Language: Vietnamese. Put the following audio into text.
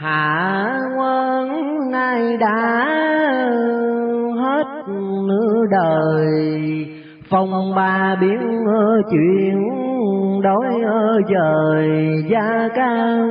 hạ quân nay đã hết nửa đời. Phong ba biến chuyện đổi dời gia cao